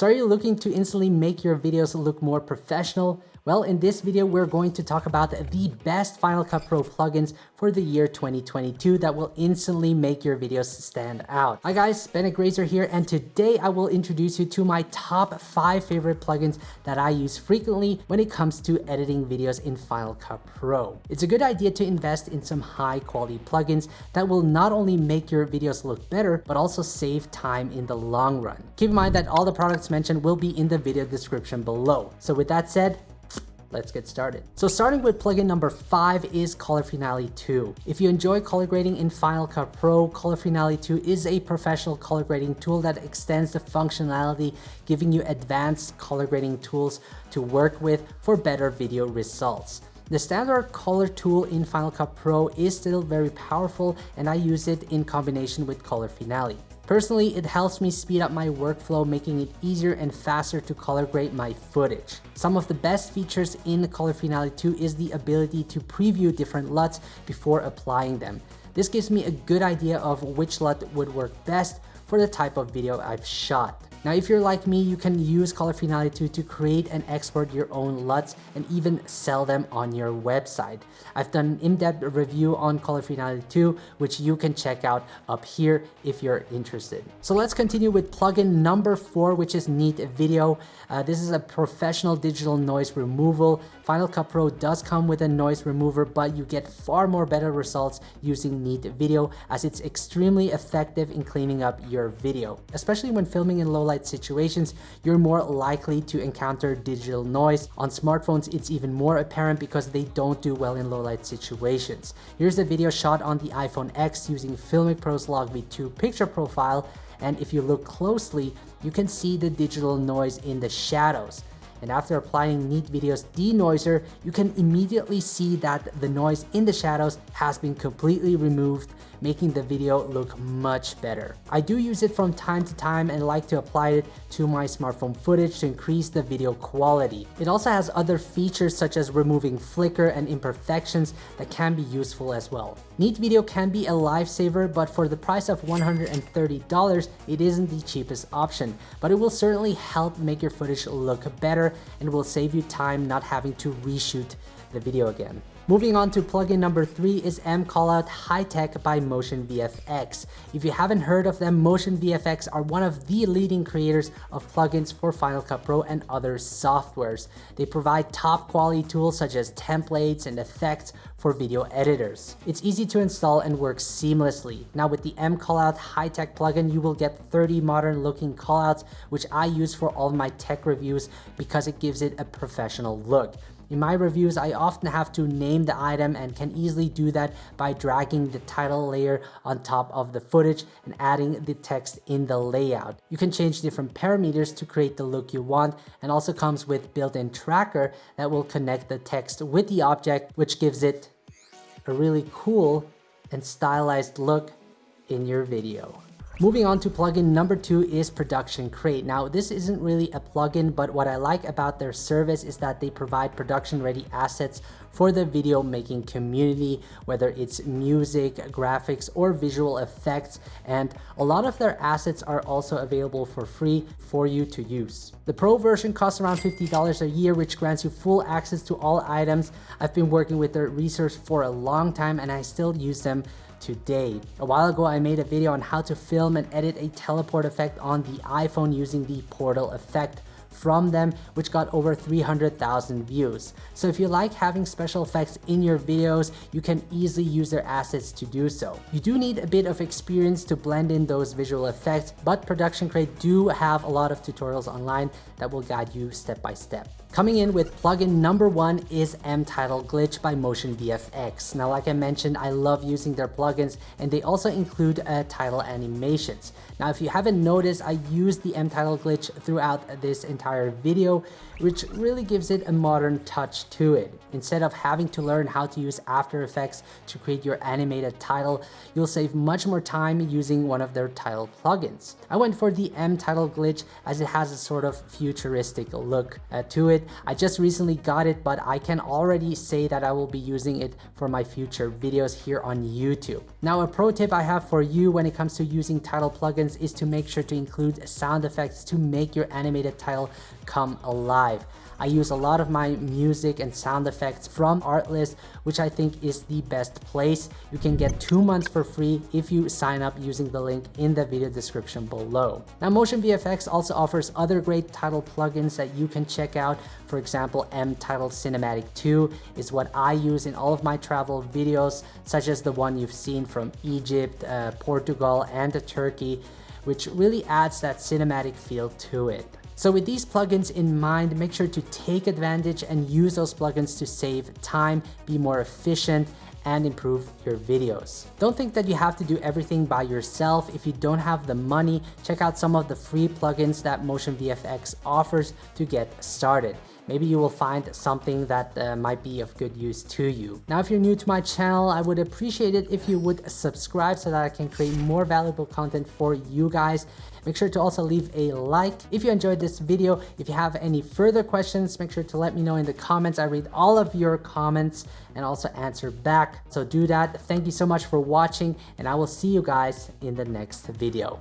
So are you looking to instantly make your videos look more professional? Well, in this video, we're going to talk about the best Final Cut Pro plugins for the year 2022 that will instantly make your videos stand out. Hi guys, Bennett Grazer here, and today I will introduce you to my top five favorite plugins that I use frequently when it comes to editing videos in Final Cut Pro. It's a good idea to invest in some high quality plugins that will not only make your videos look better, but also save time in the long run. Keep in mind that all the products mentioned will be in the video description below. So with that said, let's get started. So starting with plugin number five is Color Finale 2. If you enjoy color grading in Final Cut Pro, Color Finale 2 is a professional color grading tool that extends the functionality, giving you advanced color grading tools to work with for better video results. The standard color tool in Final Cut Pro is still very powerful and I use it in combination with Color Finale. Personally, it helps me speed up my workflow, making it easier and faster to color grade my footage. Some of the best features in Color Finale 2 is the ability to preview different LUTs before applying them. This gives me a good idea of which LUT would work best for the type of video I've shot. Now, if you're like me, you can use Color Finale 2 to create and export your own LUTs and even sell them on your website. I've done an in-depth review on Color Finale 2, which you can check out up here if you're interested. So let's continue with plugin number four, which is Neat Video. Uh, this is a professional digital noise removal. Final Cut Pro does come with a noise remover, but you get far more better results using Neat Video as it's extremely effective in cleaning up your video, especially when filming in low light situations, you're more likely to encounter digital noise. On smartphones, it's even more apparent because they don't do well in low light situations. Here's a video shot on the iPhone X using Filmic Pro's Log V2 picture profile. And if you look closely, you can see the digital noise in the shadows. And after applying Neat Video's denoiser, you can immediately see that the noise in the shadows has been completely removed, making the video look much better. I do use it from time to time and like to apply it to my smartphone footage to increase the video quality. It also has other features such as removing flicker and imperfections that can be useful as well. Neat Video can be a lifesaver, but for the price of $130, it isn't the cheapest option, but it will certainly help make your footage look better and will save you time not having to reshoot the video again. Moving on to plugin number three is M Callout High Tech by Motion VFX. If you haven't heard of them, Motion VFX are one of the leading creators of plugins for Final Cut Pro and other softwares. They provide top quality tools such as templates and effects for video editors. It's easy to install and works seamlessly. Now with the M Callout High Tech plugin, you will get 30 modern looking callouts, which I use for all my tech reviews because it gives it a professional look. In my reviews, I often have to name the item and can easily do that by dragging the title layer on top of the footage and adding the text in the layout. You can change different parameters to create the look you want and also comes with built-in tracker that will connect the text with the object, which gives it a really cool and stylized look in your video. Moving on to plugin number two is Production Crate. Now this isn't really a plugin, but what I like about their service is that they provide production ready assets for the video making community, whether it's music, graphics, or visual effects. And a lot of their assets are also available for free for you to use. The pro version costs around $50 a year, which grants you full access to all items. I've been working with their resource for a long time and I still use them today. A while ago, I made a video on how to film and edit a teleport effect on the iPhone using the portal effect from them, which got over 300,000 views. So if you like having special effects in your videos, you can easily use their assets to do so. You do need a bit of experience to blend in those visual effects, but Production Crate do have a lot of tutorials online that will guide you step by step. Coming in with plugin number one is M-Title Glitch by Motion VFX. Now, like I mentioned, I love using their plugins and they also include uh, title animations. Now, if you haven't noticed, I use the M-Title Glitch throughout this entire video, which really gives it a modern touch to it. Instead of having to learn how to use After Effects to create your animated title, you'll save much more time using one of their title plugins. I went for the M-Title Glitch as it has a sort of futuristic look uh, to it it. I just recently got it, but I can already say that I will be using it for my future videos here on YouTube. Now, a pro tip I have for you when it comes to using title plugins is to make sure to include sound effects to make your animated title come alive. I use a lot of my music and sound effects from Artlist, which I think is the best place. You can get two months for free if you sign up using the link in the video description below. Now, Motion VFX also offers other great title plugins that you can check out. For example, M Title Cinematic 2 is what I use in all of my travel videos, such as the one you've seen from Egypt, uh, Portugal, and Turkey, which really adds that cinematic feel to it. So with these plugins in mind, make sure to take advantage and use those plugins to save time, be more efficient, and improve your videos. Don't think that you have to do everything by yourself. If you don't have the money, check out some of the free plugins that Motion VFX offers to get started maybe you will find something that uh, might be of good use to you. Now, if you're new to my channel, I would appreciate it if you would subscribe so that I can create more valuable content for you guys. Make sure to also leave a like if you enjoyed this video. If you have any further questions, make sure to let me know in the comments. I read all of your comments and also answer back. So do that. Thank you so much for watching and I will see you guys in the next video.